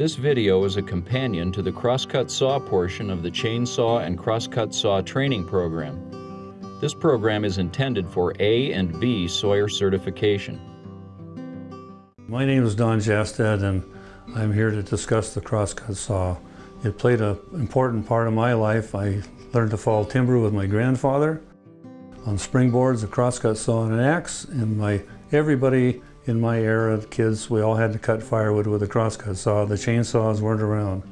This video is a companion to the crosscut saw portion of the chainsaw and crosscut saw training program. This program is intended for A and B Sawyer certification. My name is Don Jastad and I'm here to discuss the crosscut saw. It played an important part of my life. I learned to fall timber with my grandfather on springboards, a crosscut saw and an axe, and my everybody in my era, of kids, we all had to cut firewood with a crosscut saw. The chainsaws weren't around.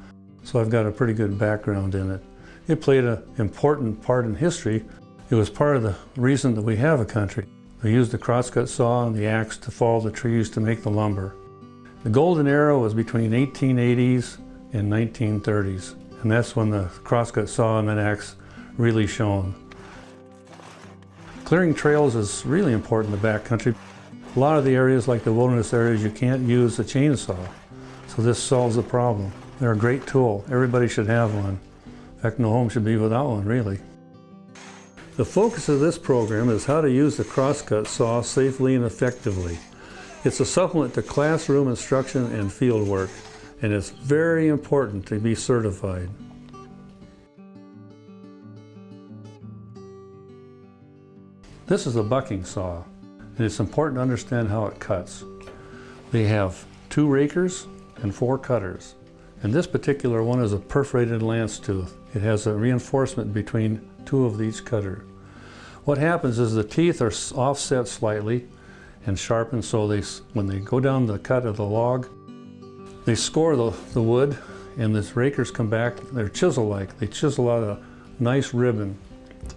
So I've got a pretty good background in it. It played an important part in history. It was part of the reason that we have a country. We used the crosscut saw and the axe to fall the trees to make the lumber. The golden era was between 1880s and 1930s, and that's when the crosscut saw and the axe really shone. Clearing trails is really important in the backcountry. A lot of the areas, like the wilderness areas, you can't use a chainsaw. So this solves the problem. They're a great tool. Everybody should have one. In fact, no home should be without one, really. The focus of this program is how to use the crosscut saw safely and effectively. It's a supplement to classroom instruction and field work, and it's very important to be certified. This is a bucking saw and it's important to understand how it cuts. They have two rakers and four cutters. And this particular one is a perforated lance tooth. It has a reinforcement between two of each cutter. What happens is the teeth are offset slightly and sharpened so they, when they go down the cut of the log, they score the, the wood and the rakers come back, they're chisel-like. They chisel out a nice ribbon.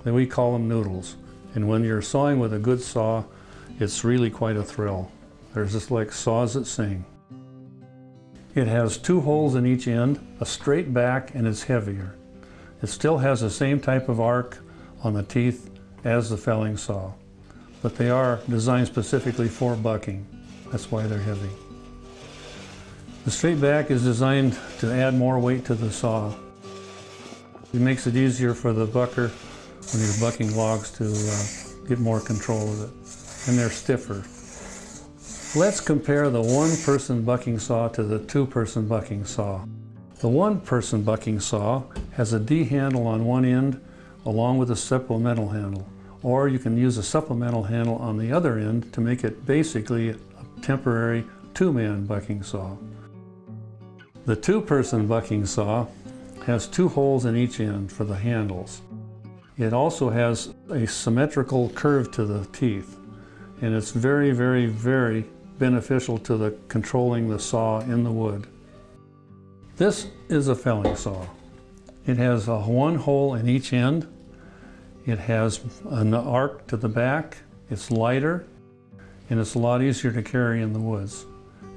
And we call them noodles. And when you're sawing with a good saw, it's really quite a thrill. There's just like saws that sing. It has two holes in each end, a straight back, and it's heavier. It still has the same type of arc on the teeth as the felling saw, but they are designed specifically for bucking. That's why they're heavy. The straight back is designed to add more weight to the saw. It makes it easier for the bucker when you're bucking logs to uh, get more control of it and they're stiffer. Let's compare the one-person bucking saw to the two-person bucking saw. The one-person bucking saw has a D handle on one end along with a supplemental handle, or you can use a supplemental handle on the other end to make it basically a temporary two-man bucking saw. The two-person bucking saw has two holes in each end for the handles. It also has a symmetrical curve to the teeth and it's very, very, very beneficial to the controlling the saw in the wood. This is a felling saw. It has a one hole in each end. It has an arc to the back. It's lighter and it's a lot easier to carry in the woods.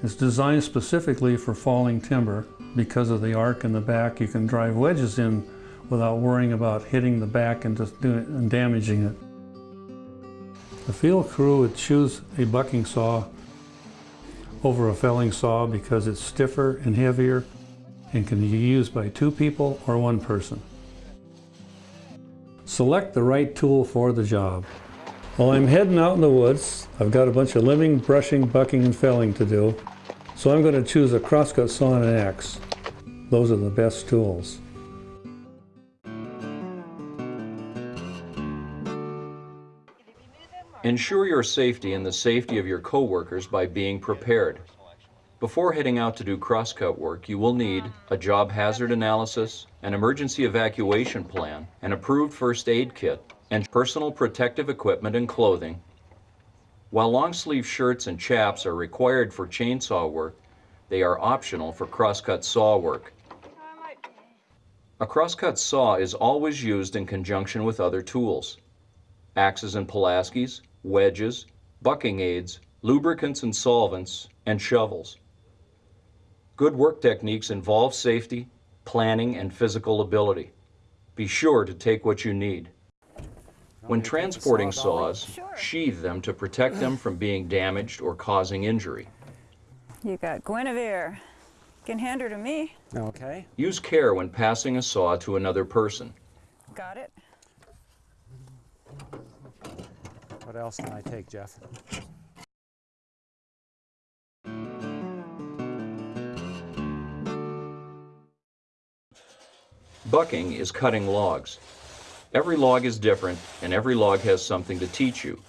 It's designed specifically for falling timber because of the arc in the back. You can drive wedges in without worrying about hitting the back and just doing and damaging it. The field crew would choose a bucking saw over a felling saw because it's stiffer and heavier and can be used by two people or one person. Select the right tool for the job. While I'm heading out in the woods, I've got a bunch of limbing, brushing, bucking, and felling to do, so I'm going to choose a crosscut saw and an axe. Those are the best tools. Ensure your safety and the safety of your coworkers by being prepared. Before heading out to do crosscut work, you will need a job hazard analysis, an emergency evacuation plan, an approved first aid kit, and personal protective equipment and clothing. While long sleeve shirts and chaps are required for chainsaw work, they are optional for crosscut saw work. A crosscut saw is always used in conjunction with other tools. Axes and Pulaskis, wedges, bucking aids, lubricants and solvents, and shovels. Good work techniques involve safety, planning, and physical ability. Be sure to take what you need. When transporting saws, sheathe them to protect them from being damaged or causing injury. You got Guinevere. Can hand her to me. Okay. Use care when passing a saw to another person. Got it. What else can I take, Jeff? Bucking is cutting logs. Every log is different, and every log has something to teach you.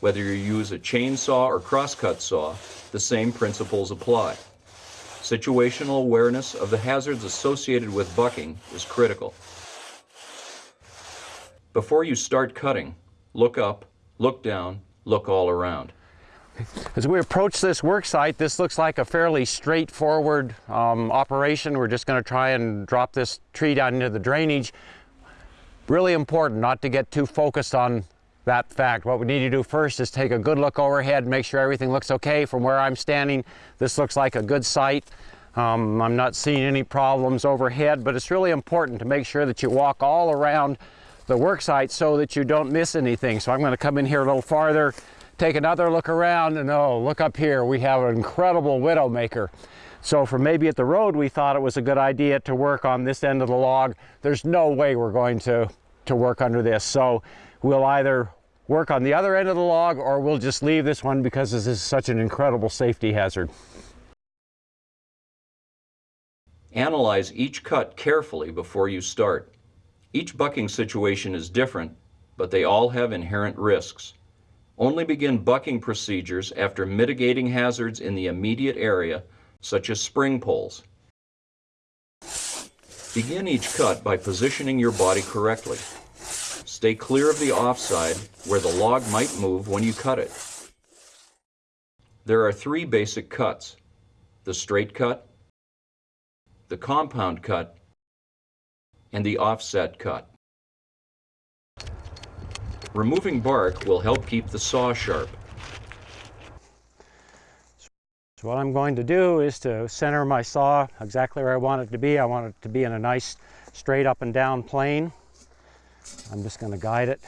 Whether you use a chainsaw or crosscut saw, the same principles apply. Situational awareness of the hazards associated with bucking is critical. Before you start cutting, look up, look down, look all around. As we approach this work site, this looks like a fairly straightforward um, operation. We're just going to try and drop this tree down into the drainage. Really important not to get too focused on that fact. What we need to do first is take a good look overhead, make sure everything looks okay. From where I'm standing, this looks like a good site. Um, I'm not seeing any problems overhead, but it's really important to make sure that you walk all around the work site so that you don't miss anything. So I'm going to come in here a little farther, take another look around, and oh, look up here. We have an incredible Widowmaker. So from maybe at the road, we thought it was a good idea to work on this end of the log. There's no way we're going to, to work under this. So we'll either work on the other end of the log or we'll just leave this one because this is such an incredible safety hazard. Analyze each cut carefully before you start. Each bucking situation is different, but they all have inherent risks. Only begin bucking procedures after mitigating hazards in the immediate area, such as spring poles. Begin each cut by positioning your body correctly. Stay clear of the offside where the log might move when you cut it. There are three basic cuts. The straight cut, the compound cut, and the offset cut. Removing bark will help keep the saw sharp. So what I'm going to do is to center my saw exactly where I want it to be. I want it to be in a nice straight up and down plane. I'm just going to guide it.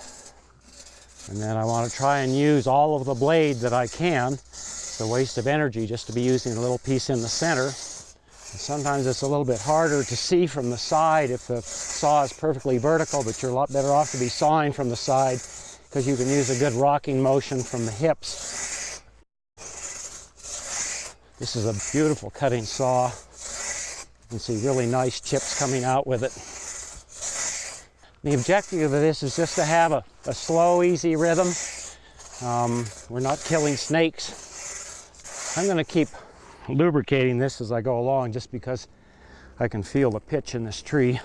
And then I want to try and use all of the blade that I can. It's a waste of energy just to be using a little piece in the center. Sometimes it's a little bit harder to see from the side if the saw is perfectly vertical, but you're a lot better off to be sawing from the side because you can use a good rocking motion from the hips. This is a beautiful cutting saw. You can see really nice chips coming out with it. The objective of this is just to have a, a slow, easy rhythm. Um, we're not killing snakes. I'm going to keep lubricating this as I go along just because I can feel the pitch in this tree.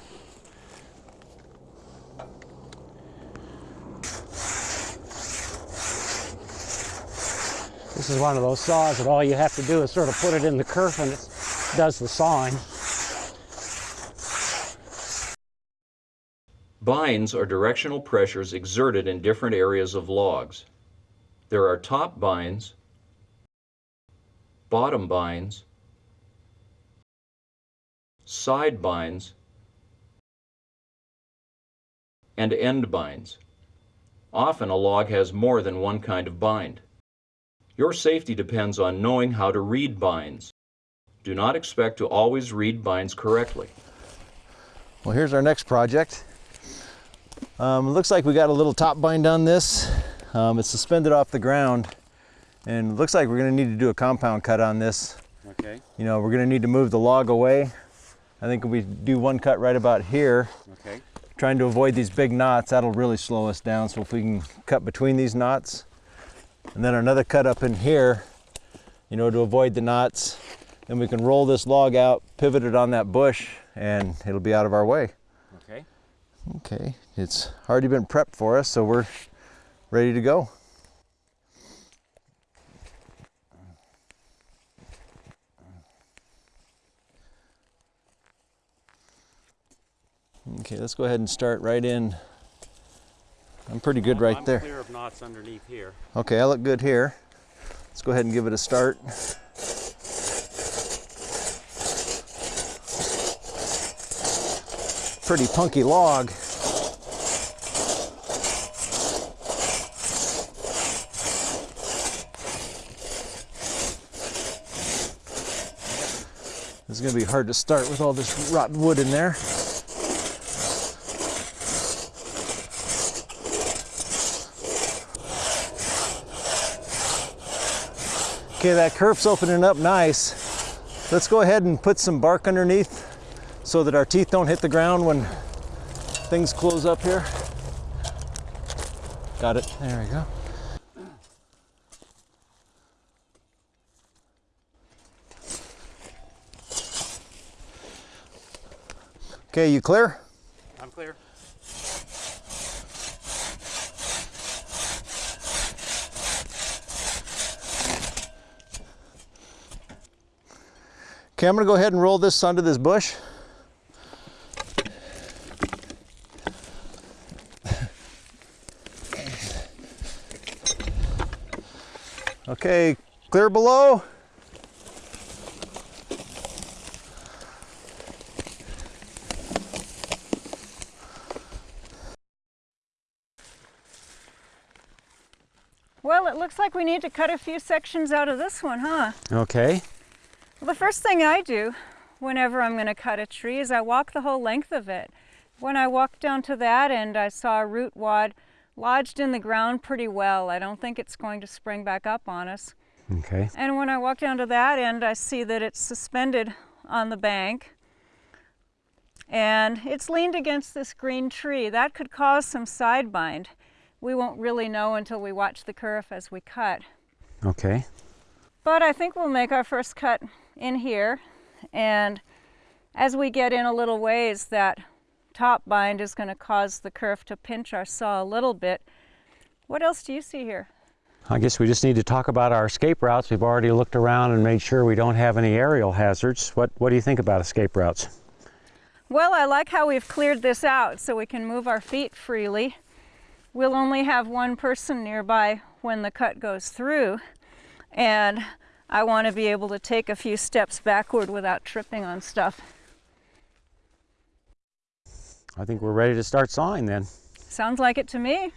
This is one of those saws that all you have to do is sort of put it in the kerf and it does the sawing. Binds are directional pressures exerted in different areas of logs. There are top binds, bottom binds, side binds, and end binds. Often a log has more than one kind of bind. Your safety depends on knowing how to read binds. Do not expect to always read binds correctly. Well, here's our next project. Um, looks like we got a little top bind on this. Um, it's suspended off the ground and it looks like we're gonna need to do a compound cut on this. Okay, You know, we're gonna need to move the log away. I think if we do one cut right about here, okay. trying to avoid these big knots, that'll really slow us down. So if we can cut between these knots, and then another cut up in here, you know, to avoid the knots, then we can roll this log out, pivot it on that bush, and it'll be out of our way. Okay. Okay, it's already been prepped for us, so we're ready to go. Okay, let's go ahead and start right in. I'm pretty good right I'm there. clear of knots underneath here. Okay, I look good here. Let's go ahead and give it a start. Pretty punky log. It's gonna be hard to start with all this rotten wood in there. Okay, that kerf's opening up nice. Let's go ahead and put some bark underneath so that our teeth don't hit the ground when things close up here. Got it. There we go. Okay, you clear? I'm clear. Okay, I'm gonna go ahead and roll this under this bush. Okay, clear below. Well, it looks like we need to cut a few sections out of this one, huh? Okay. Well, the first thing I do whenever I'm going to cut a tree is I walk the whole length of it. When I walked down to that end, I saw a root wad lodged in the ground pretty well. I don't think it's going to spring back up on us. Okay. And when I walk down to that end, I see that it's suspended on the bank and it's leaned against this green tree. That could cause some side bind. We won't really know until we watch the kerf as we cut. Okay. But I think we'll make our first cut in here. And as we get in a little ways, that top bind is going to cause the kerf to pinch our saw a little bit. What else do you see here? I guess we just need to talk about our escape routes. We've already looked around and made sure we don't have any aerial hazards. What, what do you think about escape routes? Well, I like how we've cleared this out so we can move our feet freely. We'll only have one person nearby when the cut goes through. And I want to be able to take a few steps backward without tripping on stuff. I think we're ready to start sawing then. Sounds like it to me.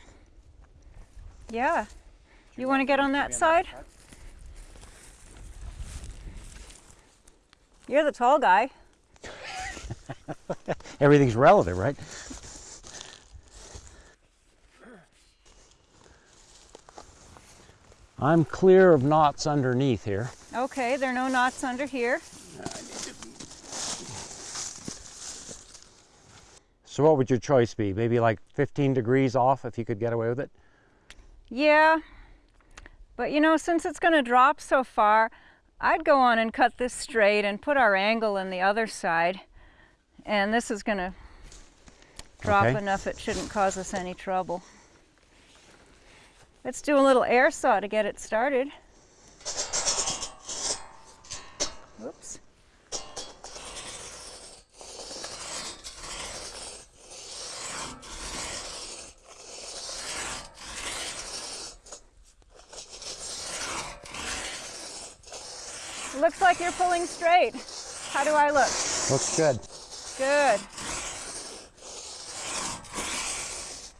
Yeah. You want to get on that side? You're the tall guy. Everything's relative, right? I'm clear of knots underneath here. Okay, there are no knots under here. So what would your choice be? Maybe like 15 degrees off if you could get away with it? Yeah, but you know, since it's going to drop so far, I'd go on and cut this straight and put our angle in the other side. And this is going to drop Okay. enough it shouldn't cause us any trouble. Let's do a little air saw to get it started. Oops. Looks like you're pulling straight. How do I look? Looks good. Good.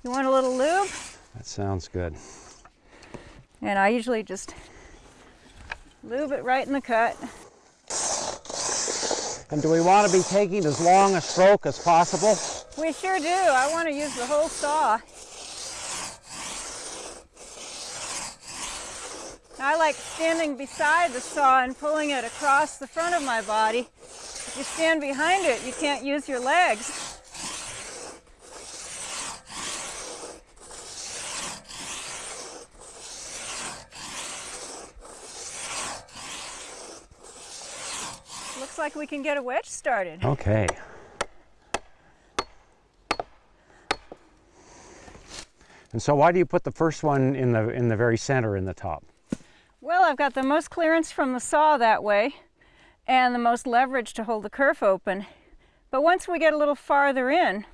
You want a little lube? That sounds good. And I usually just lube it right in the cut. And do we want to be taking as long a stroke as possible? We sure do. I want to use the whole saw. I like standing beside the saw and pulling it across the front of my body. If you stand behind it, you can't use your legs. Looks like we can get a wedge started. Okay. And so why do you put the first one in the in the very center in the top? Well, I've got the most clearance from the saw that way and the most leverage to hold the kerf open. But once we get a little farther in,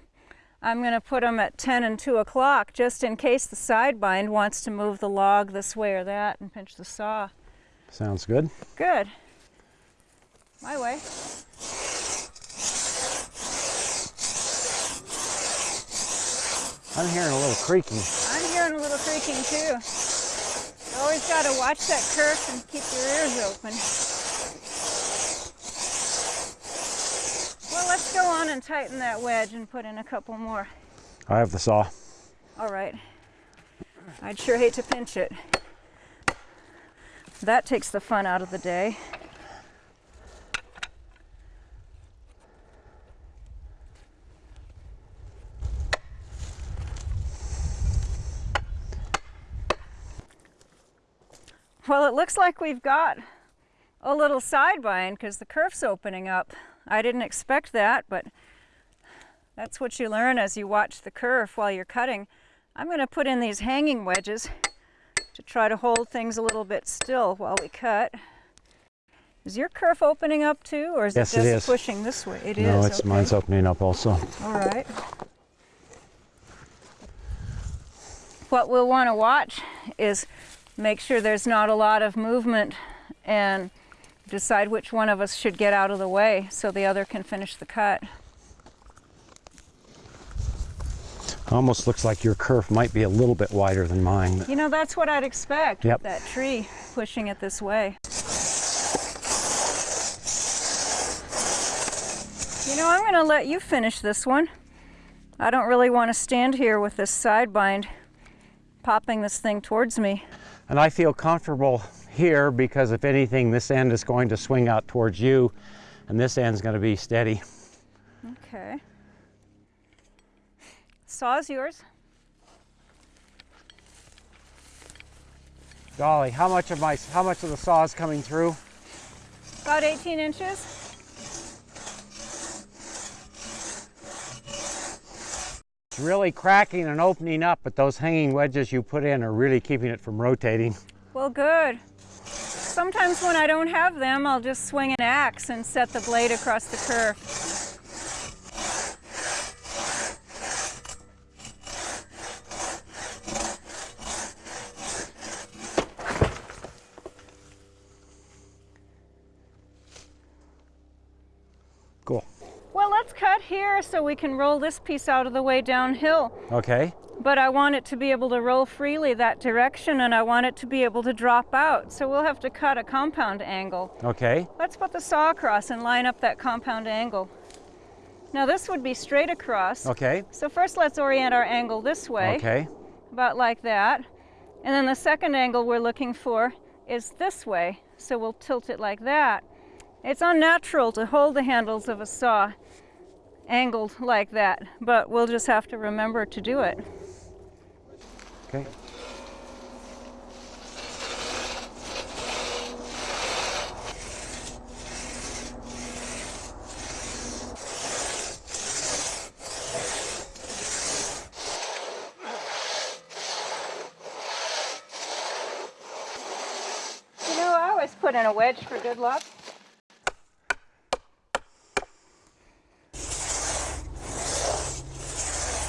I'm going to put them at 10 and 2 o'clock just in case the side bind wants to move the log this way or that and pinch the saw. Sounds good. Good. My way. I'm hearing a little creaking. I'm hearing a little creaking too. You always got to watch that kerf and keep your ears open. Well, let's go on and tighten that wedge and put in a couple more. I have the saw. All right. I'd sure hate to pinch it. That takes the fun out of the day. Well, it looks like we've got a little side bind because the kerf's opening up. I didn't expect that, but that's what you learn as you watch the kerf while you're cutting. I'm going to put in these hanging wedges to try to hold things a little bit still while we cut. Is your kerf opening up too, or is Yes, it it just is. pushing this way? It is. no, it's okay. mine's opening up also. All right. What we'll want to watch is make sure there's not a lot of movement and decide which one of us should get out of the way so the other can finish the cut. Almost looks like your kerf might be a little bit wider than mine. You know, that's what I'd expect Yep. with that tree pushing it this way. You know, I'm going to let you finish this one. I don't really want to stand here with this side bind popping this thing towards me. And I feel comfortable here because if anything, this end is going to swing out towards you and this end's going to be steady. Okay. Saw's yours. Golly, how much of my how much of the saw is coming through? About 18 inches. Really cracking and opening up, but those hanging wedges you put in are really keeping it from rotating. Well, good. Sometimes when I don't have them, I'll just swing an axe and set the blade across the kerf. Cool. Well, let's cut here so we can roll this piece out of the way downhill. Okay. But I want it to be able to roll freely that direction and I want it to be able to drop out. So we'll have to cut a compound angle. Okay. Let's put the saw across and line up that compound angle. Now this would be straight across. Okay. So first let's orient our angle this way, Okay. about like that. And then the second angle we're looking for is this way. So we'll tilt it like that. It's unnatural to hold the handles of a saw angled like that, but we'll just have to remember to do it. Okay. You know, I always put in a wedge for good luck.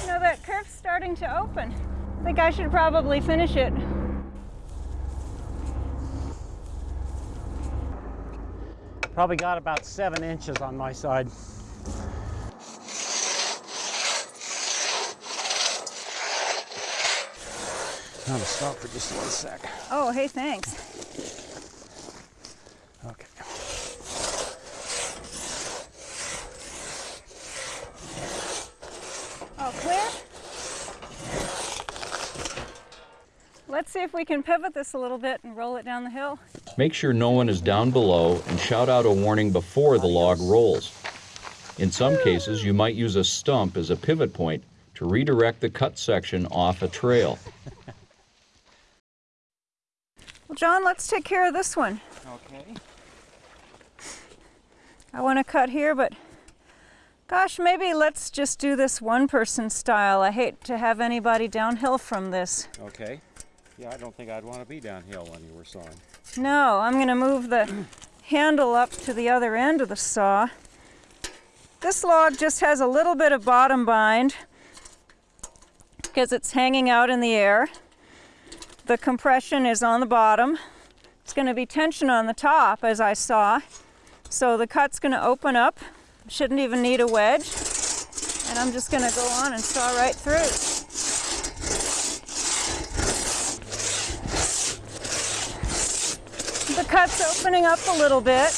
You know, that kerf's starting to open. I think I should probably finish it. Probably got about seven inches on my side. I'm gonna stop for just one sec. Oh, hey, thanks. Okay. All clear? Let's see if we can pivot this a little bit and roll it down the hill. Make sure no one is down below and shout out a warning before the log rolls. In some cases, you might use a stump as a pivot point to redirect the cut section off a trail. Well, John, let's take care of this one. Okay. I want to cut here, but gosh, maybe let's just do this one person style. I hate to have anybody downhill from this. Okay. Yeah, I don't think I'd want to be downhill when you were sawing. No, I'm going to move the handle up to the other end of the saw. This log just has a little bit of bottom bind because it's hanging out in the air. The compression is on the bottom. It's going to be tension on the top as I saw. So the cut's going to open up. Shouldn't even need a wedge. And I'm just going to go on and saw right through. Cut's opening up a little bit.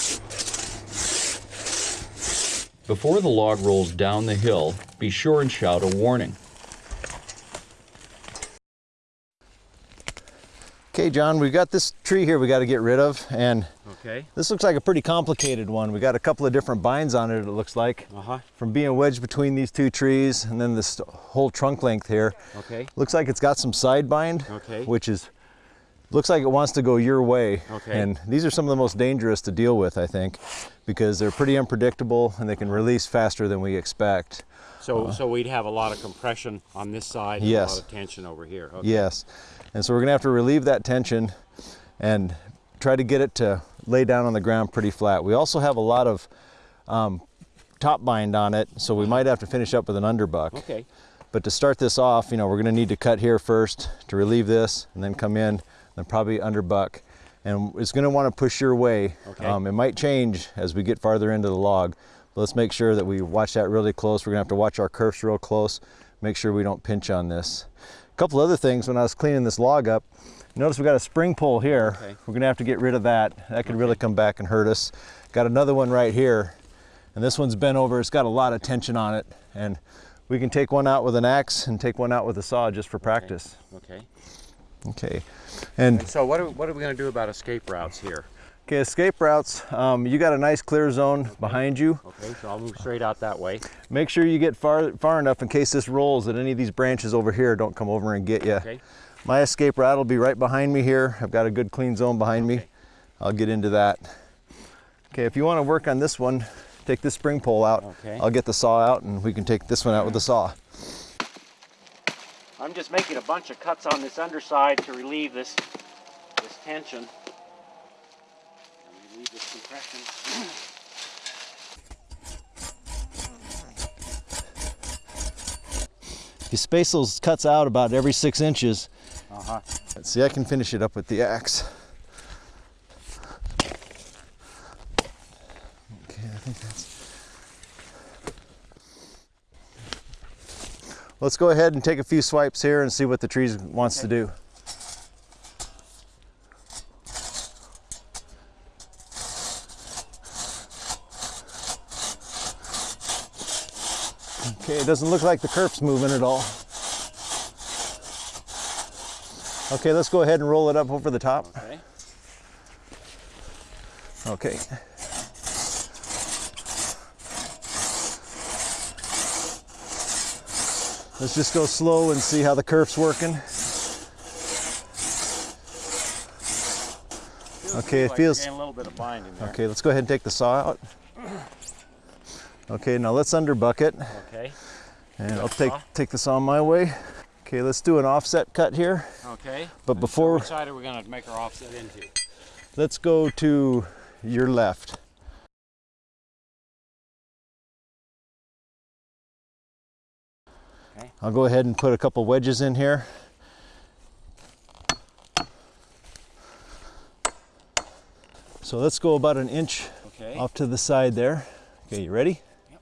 Before the log rolls down the hill, be sure and shout a warning. Okay, John, we've got this tree here we got to get rid of, and Okay. this looks like a pretty complicated one. We got a couple of different binds on it, it looks like, Uh-huh. from being wedged between these two trees and then this whole trunk length here. Okay. Looks like it's got some side bind, Okay. which is looks like it wants to go your way. Okay. And these are some of the most dangerous to deal with, I think, because they're pretty unpredictable and they can release faster than we expect. So, so we'd have a lot of compression on this side and. Yes. a lot of tension over here. Okay. Yes. And so we're gonna have to relieve that tension and try to get it to lay down on the ground pretty flat. We also have a lot of um, top bind on it, so we might have to finish up with an underbuck. Okay. But to start this off, you know, we're gonna need to cut here first to relieve this and then come in, then probably under buck. And it's gonna wanna push your way. Okay. Um, it might change as we get farther into the log. But let's make sure that we watch that really close. We're gonna have to watch our kerfs real close, make sure we don't pinch on this. A couple other things when I was cleaning this log up, notice we got a spring pole here. Okay. We're gonna have to get rid of that. That could really come back and hurt us. Got another one right here and this one's bent over. It's got a lot of tension on it, and we can take one out with an axe and take one out with a saw just for practice. Okay. Okay, and And so what are, what are we going to do about escape routes here? okay, escape routes. Um, you got a nice clear zone behind you. Okay, so I'll move straight out that way. Make sure you get far far enough in case this rolls that any of these branches over here don't come over and get you. Okay. My escape route will be right behind me here. I've got a good clean zone behind me. I'll get into that. Okay, if you want to work on this one, take this spring pole out. Okay. I'll get the saw out and we can take this one out with the saw. I'm just making a bunch of cuts on this underside to relieve this this tension. And relieve this compression. You space those cuts out about every six inches. Uh-huh. Let's see, I can finish it up with the axe. Okay, I think that's. Let's go ahead and take a few swipes here and see what the tree wants to do. Okay, it doesn't look like the kerf's moving at all. Okay, let's go ahead and roll it up over the top. Okay. Okay. Let's just go slow and see how the kerf's working. Okay, it feels- a little bit of bind. Okay, let's go ahead and take the saw out. Okay, now let's underbuck it. Okay. And I'll take, saw? take this on my way. Okay, let's do an offset cut here. Okay. But And so before- which side are we going to make our offset into? Let's go to your left. Okay. I'll go ahead and put a couple wedges in here. So let's go about an inch Okay. off to the side there. Okay, you ready? Yep.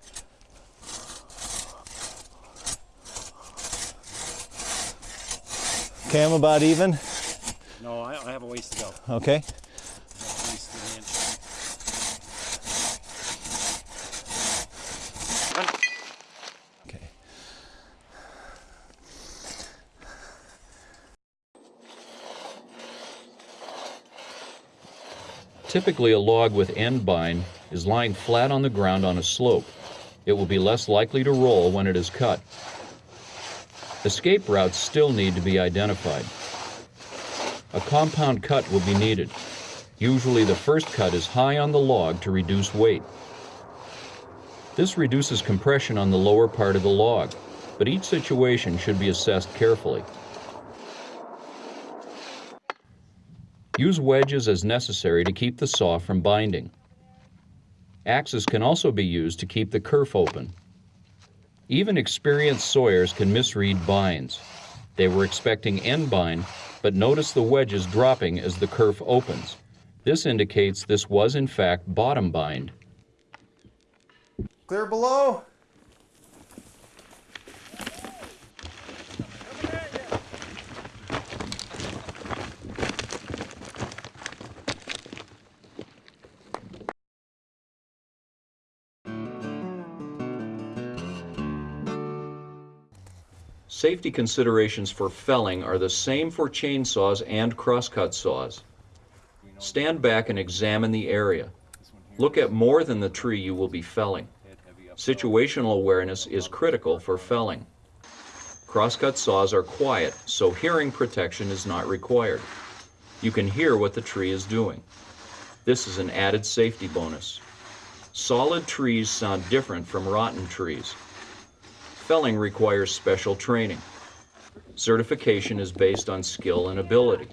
Okay, I'm about even. No, I, I have a ways to go. Okay. I have at least an inch. Okay. Typically, a log with end bind is lying flat on the ground on a slope. It will be less likely to roll when it is cut. Escape routes still need to be identified. A compound cut will be needed. Usually the first cut is high on the log to reduce weight. This reduces compression on the lower part of the log, but each situation should be assessed carefully. Use wedges as necessary to keep the saw from binding. Axes can also be used to keep the kerf open. Even experienced sawyers can misread binds. They were expecting end bind, but notice the wedges dropping as the kerf opens. This indicates this was in fact bottom bind. Clear below. Safety considerations for felling are the same for chainsaws and crosscut saws. Stand back and examine the area. Look at more than the tree you will be felling. Situational awareness is critical for felling. Crosscut saws are quiet, so hearing protection is not required. You can hear what the tree is doing. This is an added safety bonus. Solid trees sound different from rotten trees. Felling requires special training. Certification is based on skill and ability.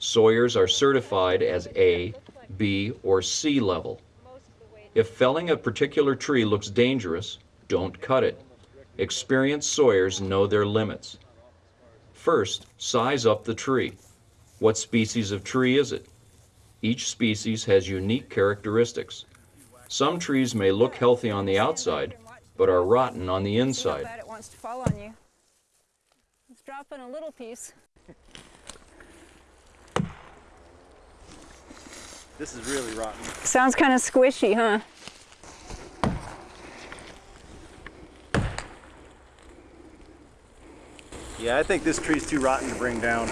Sawyers are certified as A, B, or C level. If felling a particular tree looks dangerous, don't cut it. Experienced sawyers know their limits. First, size up the tree. What species of tree is it? Each species has unique characteristics. Some trees may look healthy on the outside, but are rotten on the See how inside. bad it wants to fall on you. Let's drop in a little piece. This is really rotten. Sounds kind of squishy, huh? Yeah, I think this tree's too rotten to bring down.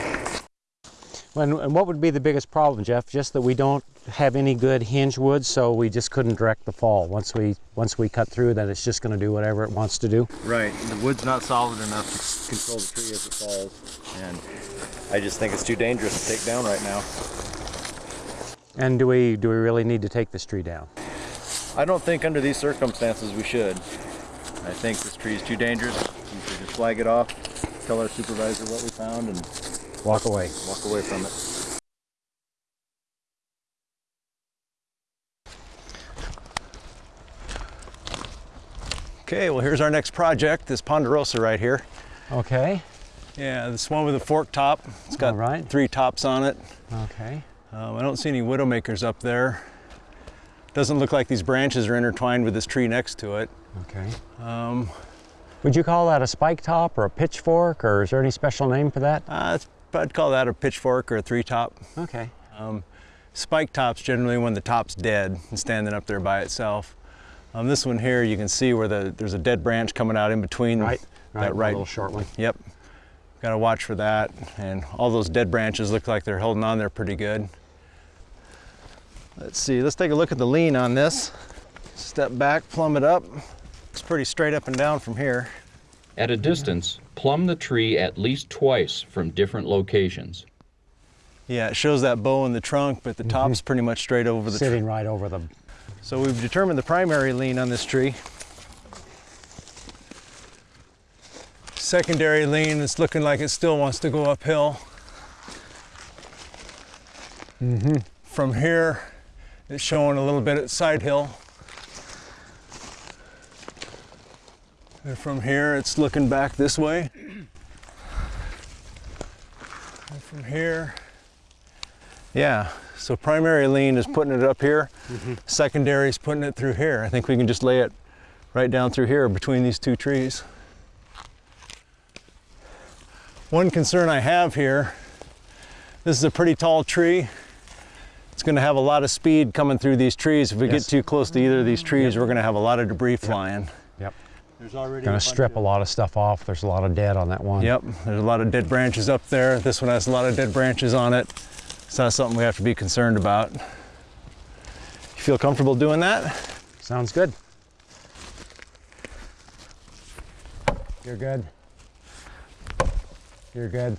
And, and what would be the biggest problem, Jeff? Just that we don't have any good hinge wood, so we just couldn't direct the fall. Once we once we cut through, then it's just going to do whatever it wants to do. Right, the wood's not solid enough to control the tree as it falls, and I just think it's too dangerous to take down right now. And do we do we really need to take this tree down? I don't think under these circumstances we should. I think this tree is too dangerous. We should just flag it off, tell our supervisor what we found, and Walk away. walk away from it. Okay, well here's our next project, this ponderosa right here. Okay. Yeah, this one with a fork top. It's got right. three tops on it. Okay. Um, I don't see any widowmakers up there. Doesn't look like these branches are intertwined with this tree next to it. Okay. Um, Would you call that a spike top or a pitchfork, or is there any special name for that? uh, I'd call that a pitchfork or a three top. Okay. Spike tops generally when the top's dead and standing up there by itself. Um, this one here, you can see where the, there's a dead branch coming out in between Right. that Right. right. A little short one. Yep. Got to watch for that. And all those dead branches look like they're holding on there pretty good. Let's see, let's take a look at the lean on this. Step back, plumb it up. It's pretty straight up and down from here. At a distance, plumb the tree at least twice from different locations. Yeah, it shows that bow in the trunk, but the top's pretty much straight over the tree. Sitting right over the. So we've determined the primary lean on this tree. Secondary lean, it's looking like it still wants to go uphill. Mm -hmm. From here, it's showing a little bit at side hill. And from here, it's looking back this way. And from here, yeah, so primary lean is putting it up here. Mm-hmm. Secondary is putting it through here. I think we can just lay it right down through here between these two trees. One concern I have here, this is a pretty tall tree. It's gonna have a lot of speed coming through these trees. If we Yes. get too close to either of these trees, we're gonna have a lot of debris flying. Yep. There's already Going to strip a lot of stuff off. There's a lot of dead on that one. Yep, there's a lot of dead branches up there. This one has a lot of dead branches on it. So that's something we have to be concerned about. You feel comfortable doing that? Sounds good. You're good. You're good.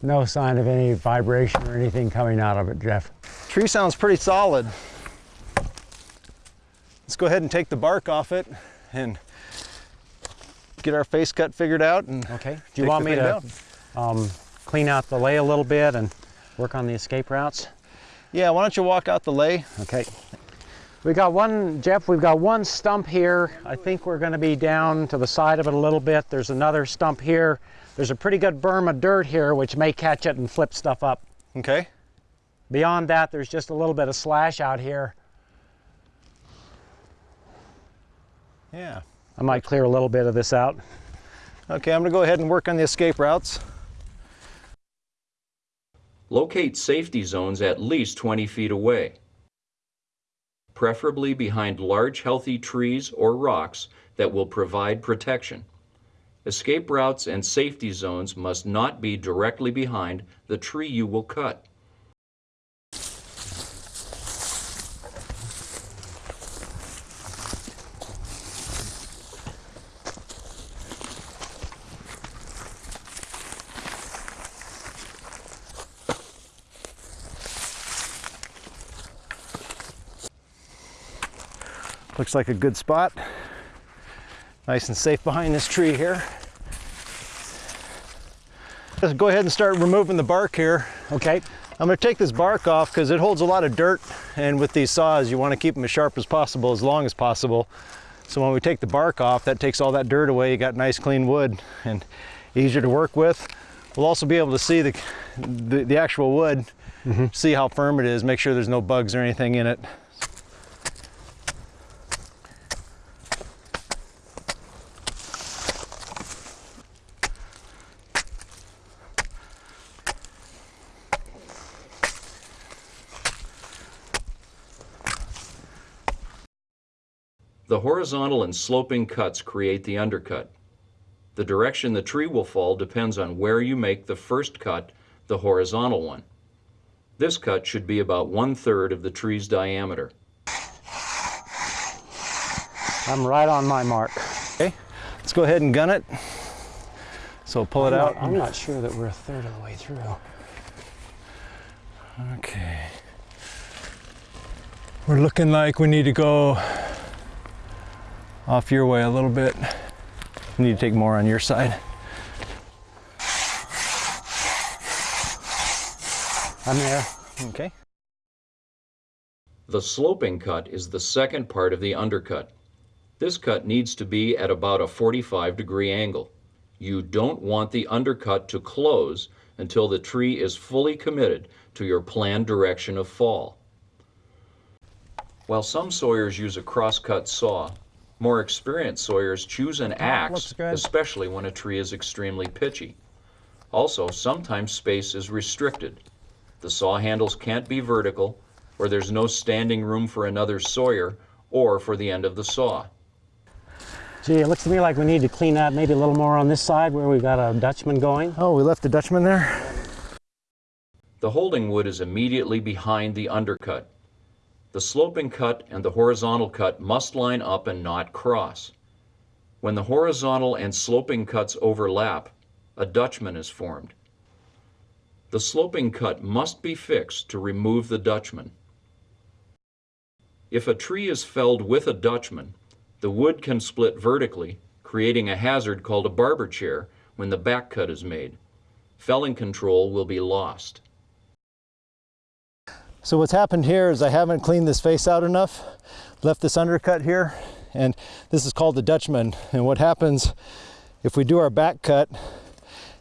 No sign of any vibration or anything coming out of it, Jeff. Tree sounds pretty solid. Let's go ahead and take the bark off it and get our face cut figured out. And Okay. Do you want me to um, clean out the lay a little bit and work on the escape routes? yeah, why don't you walk out the lay? Okay. We got one, Jeff, we've got one stump here. I think we're gonna be down to the side of it a little bit. There's another stump here. There's a pretty good berm of dirt here, which may catch it and flip stuff up. Okay. Beyond that, there's just a little bit of slash out here. Yeah. I might clear a little bit of this out. Okay, I'm gonna go ahead and work on the escape routes. Locate safety zones at least 20 feet away, preferably behind large healthy trees or rocks that will provide protection. Escape routes and safety zones must not be directly behind the tree you will cut. Looks like a good spot. Nice and safe behind this tree here. Let's go ahead and start removing the bark here. Okay. I'm gonna take this bark off because it holds a lot of dirt and with these saws you want to keep them as sharp as possible, as long as possible. So when we take the bark off, that takes all that dirt away. You got nice clean wood and easier to work with. We'll also be able to see the, the, the actual wood, mm-hmm. see how firm it is, make sure there's no bugs or anything in it. The horizontal and sloping cuts create the undercut. The direction the tree will fall depends on where you make the first cut, the horizontal one. This cut should be about one-third of the tree's diameter. I'm right on my mark. Okay, let's go ahead and gun it. So pull it out. I'm not sure that we're a third of the way through. Okay. We're looking like we need to go off your way a little bit. We need to take more on your side. I'm there. Okay. The sloping cut is the second part of the undercut. This cut needs to be at about a 45 degree angle. You don't want the undercut to close until the tree is fully committed to your planned direction of fall. While some sawyers use a crosscut saw, more experienced sawyers choose an oh, axe, especially when a tree is extremely pitchy. Also, sometimes space is restricted. The saw handles can't be vertical, or there's no standing room for another sawyer or for the end of the saw. Gee, it looks to me like we need to clean up maybe a little more on this side where we've got a Dutchman going. Oh, we left the Dutchman there. The holding wood is immediately behind the undercut. The sloping cut and the horizontal cut must line up and not cross. When the horizontal and sloping cuts overlap, a Dutchman is formed. The sloping cut must be fixed to remove the Dutchman. If a tree is felled with a Dutchman, the wood can split vertically, creating a hazard called a barber chair when the back cut is made. Felling control will be lost. So what's happened here is I haven't cleaned this face out enough, left this undercut here, and this is called the Dutchman. And what happens if we do our back cut,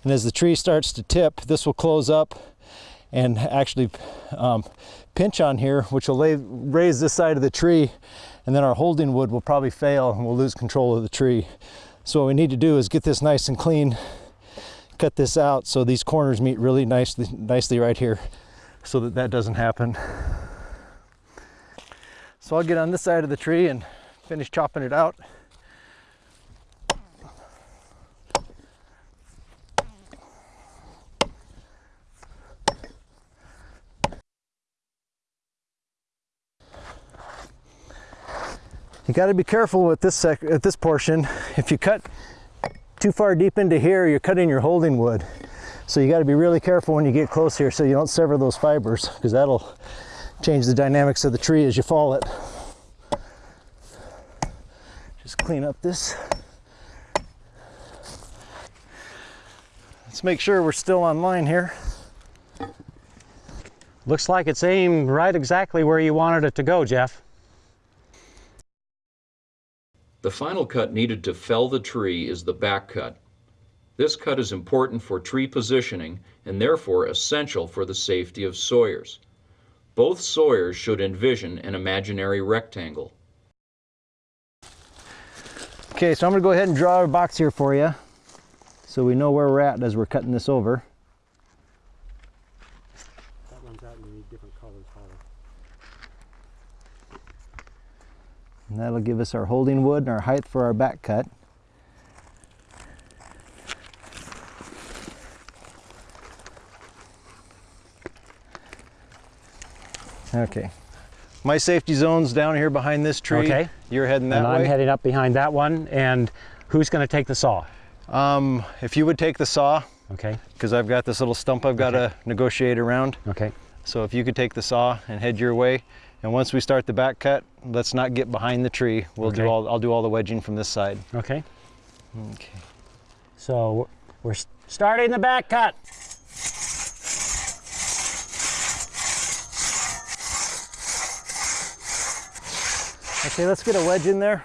and as the tree starts to tip, this will close up and actually um, pinch on here, which will lay, raise this side of the tree, and then our holding wood will probably fail and we'll lose control of the tree. So what we need to do is get this nice and clean, cut this out so these corners meet really nicely, nicely right here so that that doesn't happen. So I'll get on this side of the tree and finish chopping it out. You got to be careful with this sec at this portion. If you cut too far deep into here, you're cutting your holding wood. So you got to be really careful when you get close here so you don't sever those fibers because that'll change the dynamics of the tree as you fall it. Just clean up this. Let's make sure we're still on line here. Looks like it's aimed right exactly where you wanted it to go, Jeff. The final cut needed to fell the tree is the back cut. This cut is important for tree positioning and therefore essential for the safety of sawyers. Both sawyers should envision an imaginary rectangle. Okay, so I'm gonna go ahead and draw a box here for you so we know where we're at as we're cutting this over. That runs out and you need different colors, And that'll give us our holding wood and our height for our back cut. Okay. My safety zone's down here behind this tree. Okay. You're heading that and I'm heading up behind that one. And who's going to take the saw? um, if you would take the saw, Okay. because I've got this little stump I've got to negotiate around. Okay. So if you could take the saw and head your way, And once we start the back cut, let's not get behind the tree. We'll do all, I'll do all the wedging from this side. Okay. Okay. So we're starting the back cut. Okay, let's get a wedge in there.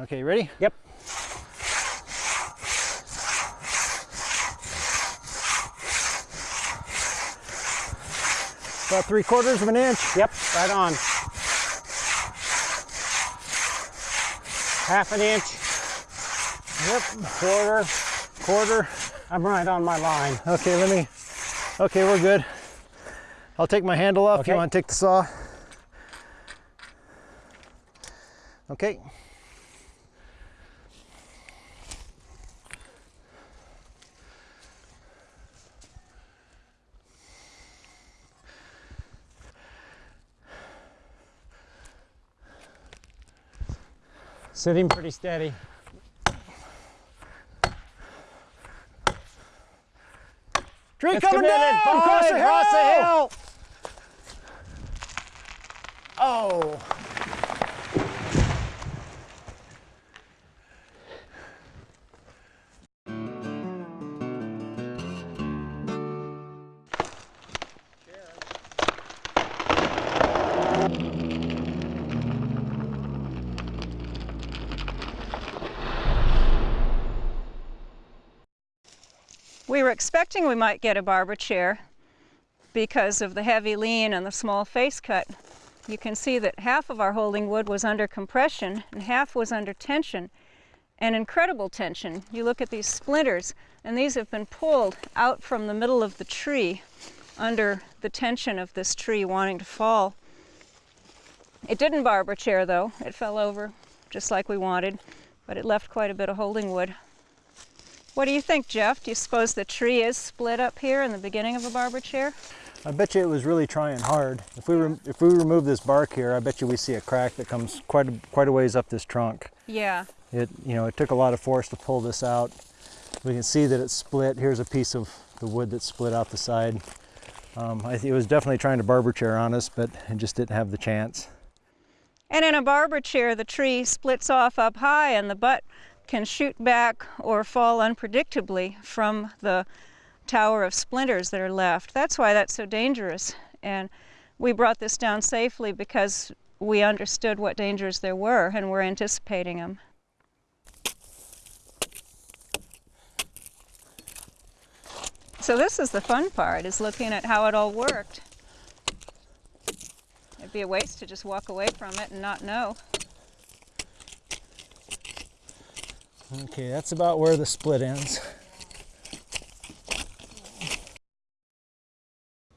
Okay, ready? Yep. About three quarters of an inch. Yep, right on. Half an inch, Yep, quarter. quarter. I'm right on my line. Okay, let me, okay, we're good. I'll take my handle off. Okay. You want to take the saw? Okay. Sitting pretty steady. Tree It's coming committed. down across the, Five, across the hill. Oh. Were expecting we might get a barber chair because of the heavy lean and the small face cut. You can see that half of our holding wood was under compression and half was under tension and incredible tension. You look at these splinters and these have been pulled out from the middle of the tree under the tension of this tree wanting to fall. It didn't barber chair though. It fell over just like we wanted, but it left quite a bit of holding wood. What do you think, Jeff? Do you suppose the tree is split up here in the beginning of a barber chair? I bet you it was really trying hard. If we if we remove this bark here, I bet you we see a crack that comes quite a, quite a ways up this trunk. Yeah. It you know it took a lot of force to pull this out. We can see that it's split. Here's a piece of the wood that split out the side. Um, I think it was definitely trying to barber chair on us, but it just didn't have the chance. And in a barber chair, the tree splits off up high and the butt can shoot back or fall unpredictably from the tower of splinters that are left. That's why that's so dangerous. And we brought this down safely because we understood what dangers there were and were anticipating them. So this is the fun part, is looking at how it all worked. It'd be a waste to just walk away from it and not know. Okay, that's about where the split ends.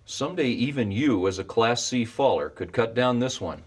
Someday even you, as a Class C faller, could cut down this one